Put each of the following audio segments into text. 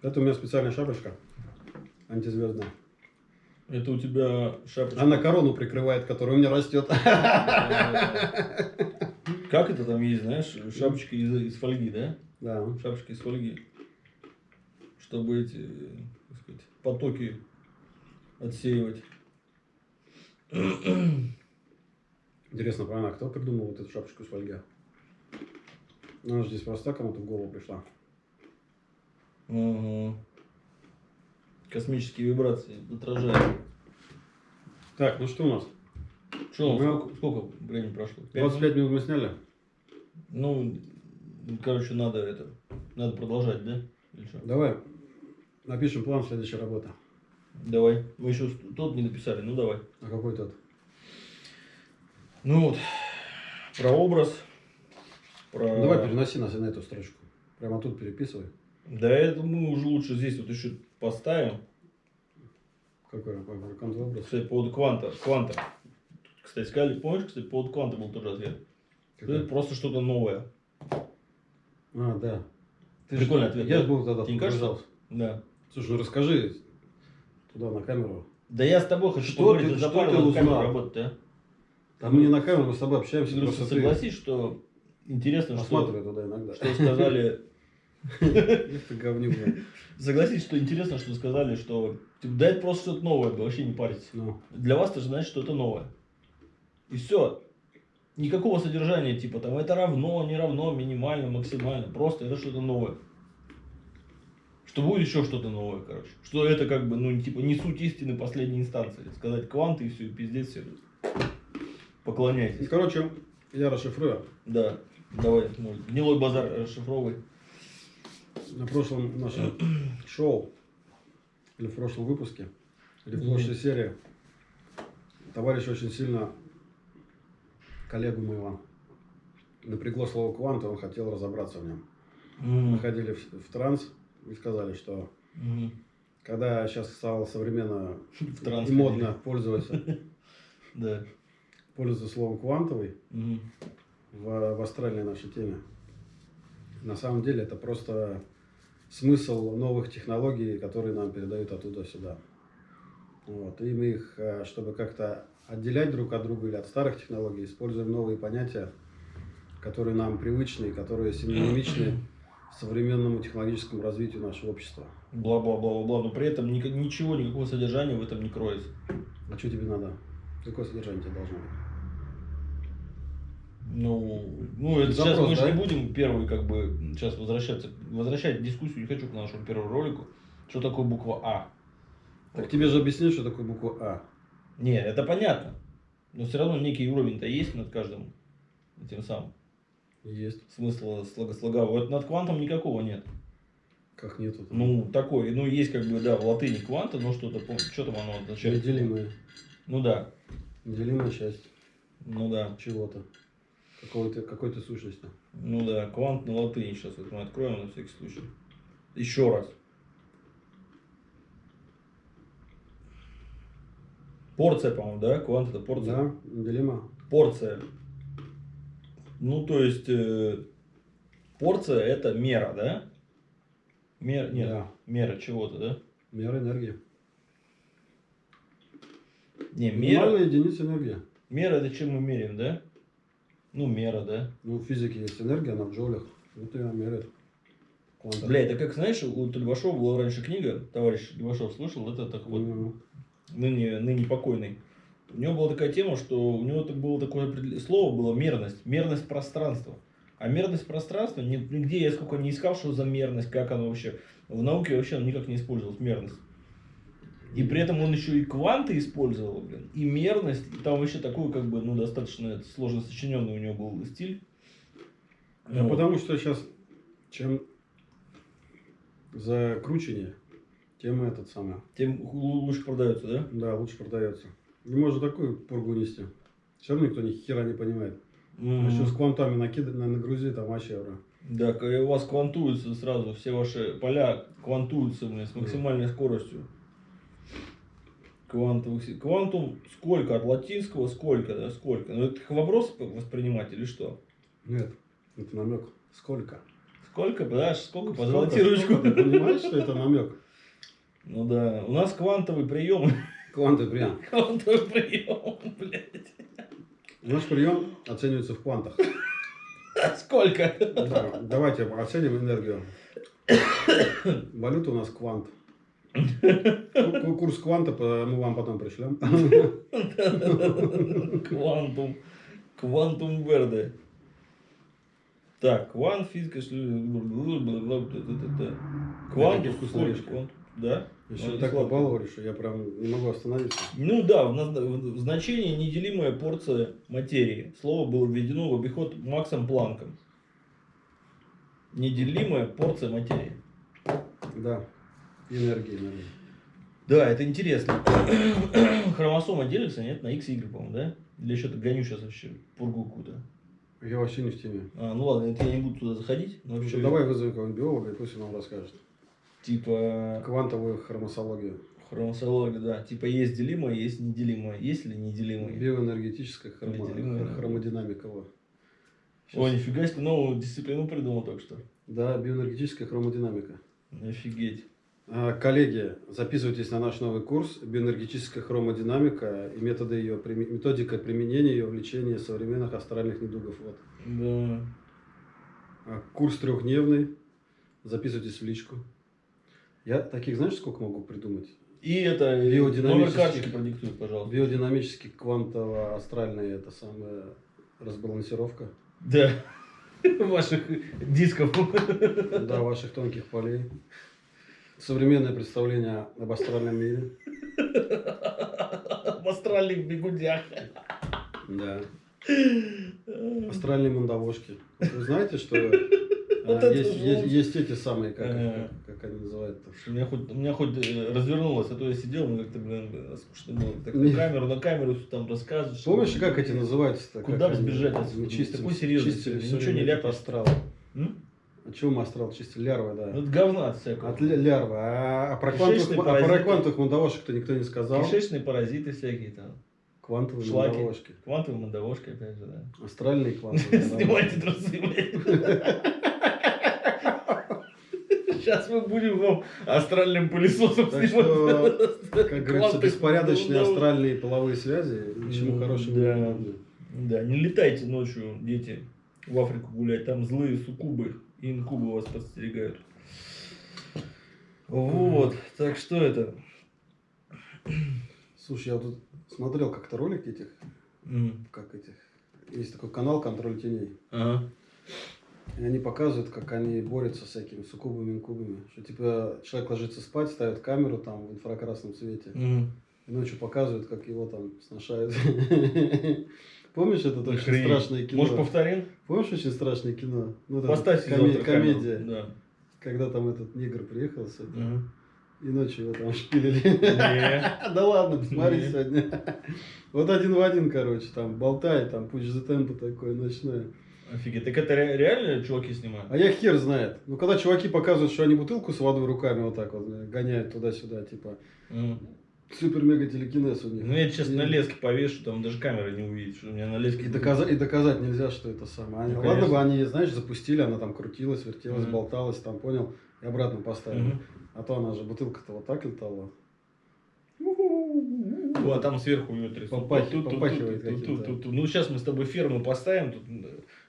Это у меня специальная шапочка. Антизвездная. Это у тебя шапочка. Она корону прикрывает, которая у меня растет. Как это там есть, знаешь, шапочка из, из фольги, да? Да. Шапочка из фольги. Чтобы эти, так сказать, потоки отсеивать. Интересно, правильно, кто придумал вот эту шапочку из фольги? Она же здесь просто кому-то в голову пришла. Космические вибрации отражают. Так, ну что у нас? Что, Ну, сколько, сколько времени прошло? Пять 25 минут мы сняли. Ну, короче, надо это, надо продолжать, да? Давай напишем план следующей работы. Давай. Мы еще тот не написали, ну давай. А какой тот? Ну вот, про образ, про... Давай переноси нас на эту строчку. Прямо тут переписывай. Да это мы уже лучше здесь вот еще поставим. Какой, образ? Кстати, по поводу кванта. Кванта. Кстати, сказали, помнишь, кстати, по поводу кванта был тоже ответ. Какой? Это просто что-то новое. А, да. Прикольный ж- ответ, Я да? же был тогда Тебе не кажется? Да. Слушай, ну расскажи туда на камеру. Да я с тобой хочу Что поговорить, ты- ты что ты узнал? работать, да? Там мы не на камеру, мы с тобой общаемся. Ты просто просто ты согласись, что интересно, что, туда иногда. что сказали... Эх ты говнюк, блин. Согласись, что интересно, что сказали, что типа, да это просто что-то новое, вообще не паритесь. Ну, Для вас это же значит, что это новое. И все. Никакого содержания, типа там это равно, не равно, минимально, максимально. Просто это что-то новое. Что будет еще что-то новое, короче. Что это как бы, ну, типа, не суть истины последней инстанции. Сказать кванты и все, и пиздец все. Поклоняйтесь. короче, я расшифрую. Да, давай, может, гнилой базар расшифровывай. На прошлом нашем шоу, или в прошлом выпуске, или в прошлой серии, товарищ очень сильно коллегу моего напрягло слово квант, он хотел разобраться в нем. Мы Мгм. ходили в, в транс и сказали, что Мгм. когда сейчас стало современно В транс и модно пользоваться, пользоваться словом квантовый в астральной нашей теме, на самом деле это просто смысл новых технологий, которые нам передают оттуда сюда. Вот. И мы их, э, чтобы как-то отделять друг от друга или от старых технологий, используем новые понятия, которые нам привычны которые синонимичны современному технологическому развитию нашего общества. Бла-бла-бла-бла. Но при этом ни- ничего, никакого содержания в этом не кроется. А что тебе надо? Какое содержание тебе должно быть? Ну, ну это Запрос, сейчас мы же да? не будем первый, как бы, сейчас возвращаться, возвращать дискуссию, не хочу к нашему первому ролику. Что такое буква А? Так тебе же объяснили, что такое буква А. Не, это понятно. Но все равно некий уровень-то есть над каждым этим самым. Есть. Смысла слога слогового. Вот над квантом никакого нет. Как нету? Ну, такой, ну, есть как бы, да, в латыни кванта, но что-то, что там оно означает? Неделимая. Ну да, Неделимая часть ну да, чего-то. Какой-то какой-то сущности. ну да, квант на латыни сейчас вот мы откроем на всякий случай. Еще раз. Порция, по-моему, да? Квант это порция. Да, неделима. Порция. Ну, то есть, э, порция это мера, да? Мер, нет, Да. мера чего-то, да? Мера энергии. Не, мера, Минимальная единица энергии. мера это чем мы меряем, да? Ну, мера, да? Ну, в физике есть энергия, она в джоулях. Вот ее меряет. Квантом. Бля, это как, знаешь, у Левашова была раньше книга, товарищ Левашов слышал, это так вот, Ну, ныне, ныне покойный. У него была такая тема, что у него так было такое слово было мерность, мерность пространства. А мерность пространства, ни- нигде я сколько не искал, что за мерность, как оно вообще. В науке вообще никак не использовалась мерность. И при этом он еще и кванты использовал, блин, и мерность, и там вообще такой, как бы, ну, достаточно сложно сочиненный у него был стиль. Да Вот. потому что сейчас чем закрученнее, тем этот самый. Тем лу- лучше продается, да? Да, лучше продается. Не можно такую пургу нести. Все равно никто ни хера не понимает. Мгм. Еще с квантами накида, на, нагрузи, там вообще, бро. Да, у вас квантуются сразу, все ваши поля квантуются блин, с максимальной скоростью. Квантовых, квантум сколько? От латинского сколько, да? Сколько? Ну, это вопрос воспринимать или что? Нет, это намек. Сколько? Сколько, да, сколько? Сколько, Позолоти ручку. Ты понимаешь, что это намек? Ну да, у нас квантовый прием. Кванты прием. Квантовый прием, блядь. Наш прием оценивается в квантах. Сколько? Да, Давайте оценим энергию. Валюта у нас квант. Ку- Курс кванта мы вам потом пришлем. Квантум. Квантум Верде. Так, квант, физика, квант, квант, да? Еще Ну, так сладко. побаловали, что я прям не могу остановиться. Ну да, в, в значении неделимая порция материи. Слово было введено в обиход Максом Планком. Неделимая порция материи. Да, энергия, энергия. Да, это интересно. Хромосома делится, нет, на X Y, по-моему, да? Или что-то гоню сейчас вообще пургу какую-то. Я вообще не в теме. А, ну ладно, это я не буду туда заходить. Но вообще, Давай вызовем кого-нибудь биолога, и пусть он нам расскажет. Типа Квантовую хромосологию. хромосология, да. Типа есть делимое, есть неделимое. Есть ли неделимое? Биоэнергетическая хромо- хромодинамика. во. Ой, нифига себе, новую дисциплину придумал только что. Да, биоэнергетическая хромодинамика. Офигеть. А, Коллеги, записывайтесь на наш новый курс «Биоэнергетическая хромодинамика» и методы ее, методика применения ее в лечении современных астральных недугов. Вот. Да. А, Курс трехдневный. Записывайтесь в личку. Я таких, знаешь, сколько могу придумать? И это номер карточки продиктуй, пожалуйста. Биодинамический квантово-астральный это самая разбалансировка Да. Ваших дисков. да, ваших тонких полей. Современное представление об астральном мире. В астральных бегудях. Да. Астральные мандавошки. Вы знаете, что э, Вот есть, есть, есть эти самые, как, как, как они называют-то? У меня хоть, у меня хоть э, развернулось, а то я сидел, мне как-то, блин, скучно было. Так на камеру, на камеру там рассказываешь. Помнишь, как эти называются-то? Куда Как сбежать отсюда? чистили- Такой серьезный ничего не этот ляпнешь. астрал. М? А чего мы астрал чистили? Лярвы, да. Ну, это говна от всякого. От ля- лярвы. А, а про квантовых, а про квантовых мандавошек-то никто не сказал. Кишечные паразиты всякие там. Квантовые Шлаки. мандавошки. Квантовая мандавошка, опять же, да. Астральные квантовые Снимайте мандавошки. трусы. Сейчас мы будем вам астральным пылесосом Так что, снимать. Как говорится, беспорядочные астральные половые связи ни к чему Ну, хорошему не. Да, не летайте ночью, дети, в Африку гулять. Там злые суккубы и инкубы вас подстерегают. Вот, так что это? Слушай, я вот тут смотрел как-то ролик этих, М, как этих. Есть такой канал «Контроль теней». Ага. И они показывают, как они борются с всякими суккубами, инкубами. Что типа человек ложится спать, ставит камеру там в инфракрасном свете. Мгм. И ночью показывают, как его там сношают. Помнишь это очень страшное кино? Может, повторим? Помнишь очень страшное кино? Ну, это Поставьте коме- камеру. комедия. Да. Когда там этот негр приехал с этого, Мгм. и ночью его там шпилили. Да ладно, посмотри сегодня. Вот один в один, короче, там болтает, там пусть за темпо такое ночное. Офигеть. Так это ре- реально чуваки снимают? А я хер знает. Ну, когда чуваки показывают, что они бутылку с водой руками вот так вот гоняют туда-сюда, типа, М. супер-мега телекинез у них. Ну, я сейчас И- на леске повешу, там даже камера не увидит, что у меня на леске... И доказать, и доказать нельзя, что это самое. Они- Ну, ладно бы они, знаешь, запустили, она там крутилась, вертелась, Мгм. болталась, там, понял, и обратно поставили. Мгм. А то она же, бутылка-то вот так летала. Ну, а там сверху ее трясут. Попахи- Тут, тут, тут, тут, тут, тут. Ну, сейчас мы с тобой ферму поставим, тут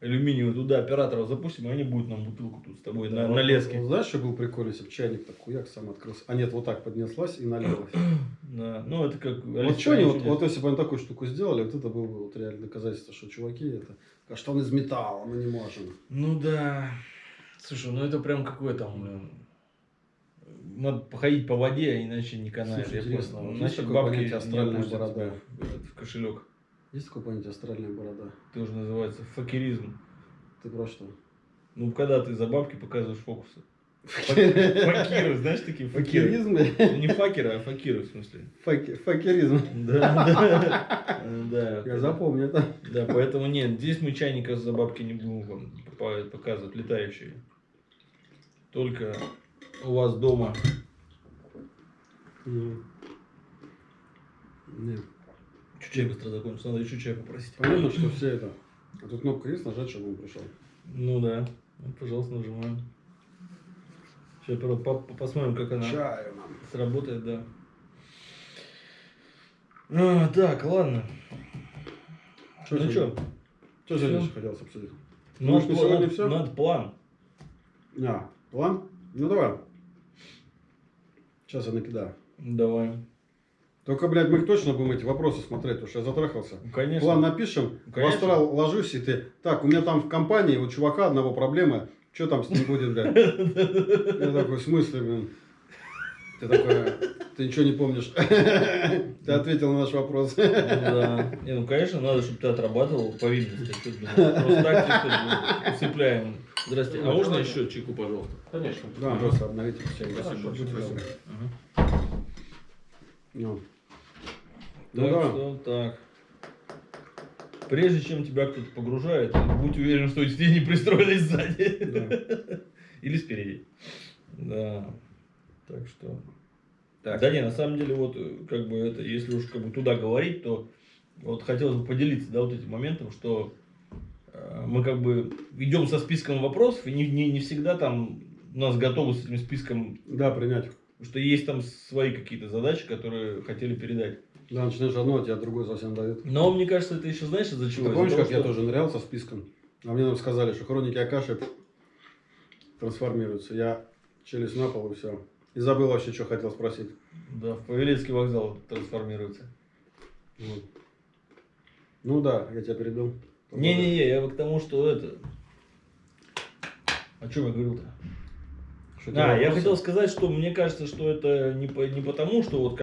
алюминиевую туда операторов запустим, и они будут нам бутылку тут с тобой на, Вот- на леске. знаешь, что был прикольно, если бы чайник так хуяк сам открылся. А нет, вот так поднеслась и налилась. Да. Ну, это как... Вот что они, вот, вот если бы они такую штуку сделали, вот это было бы вот реально доказательство, что чуваки это... А что он из металла, мы не можем. Ну, да. Слушай, ну это прям какой там. Надо походить по воде, иначе не канает. Слушай, я интересно, понял. такое бабки не борода? в кошелек. Есть понятие астральная борода? Тоже называется факеризм. Ты про что? Ну, когда ты за бабки показываешь фокусы. Факиры, знаешь, такие факиры. Факеризм? Ну, Не факеры, а факиры, в смысле. Факи- Факеризм. Да, да. Я запомню это. Да, поэтому нет, здесь мы чайника за бабки не будем вам пока- показывать, летающие. Только у вас дома. Нет. Чуть чай быстро закончится, надо еще чай попросить. Понятно, что все это. А тут кнопка есть, нажать, чтобы он пришел. Ну да. Ну, пожалуйста, нажимаем. Сейчас посмотрим, как она Чаю сработает, да. А, так, ладно. Что ну что? Что сегодня еще хотелось обсудить? Ну, Может, на сегодня всё? Надо план. А, план? Ну давай. Сейчас я накидаю. Давай. Только, блядь, мы точно будем эти вопросы смотреть, потому что я затрахался. Ну, Конечно. План напишем, в Конечно. астрал ложусь, и ты... Так, у меня там в компании у чувака одного проблема, что там с ним будет, блядь? Я такой, в смысле, блин? Ты такой, ты ничего не помнишь. Ты ответил на наш вопрос. Ну да. Не, ну конечно, надо, чтобы ты отрабатывал думаешь? Просто так типа, усыпляем. Здрасте. А можно еще чайку, пожалуйста? Конечно. Да, просто обновите все. Спасибо. Ну. Так да. что так. Прежде чем тебя кто-то погружает, будь уверен, что тебе не пристроились сзади. Или спереди. Да. Так что. Так. Да не, на самом деле, вот, э, как бы это, если уж как бы туда говорить, то вот хотелось бы поделиться, да, вот этим моментом, что э, мы как бы идем со списком вопросов, и не, не, не всегда там у нас готовы с этим списком, Да, принять. что есть там свои какие-то задачи, которые хотели передать. Да, начинаешь одно, а тебя другое совсем дает. Но мне кажется, это еще знаешь из-за чего? Ты помнишь, того, как я что- тоже нырял со списком? А мне нам сказали, что хроники Акаши трансформируются. Я челюсть на пол и все. И забыл вообще, что хотел спросить. Да, в Павелецкий вокзал трансформируется. Вот. Ну да, я тебя перебил. Не-не-не, я к тому, что это... О чем я говорил-то? Что у тебя А, я хотел сказать, что мне кажется, что это не, по- не потому, что вот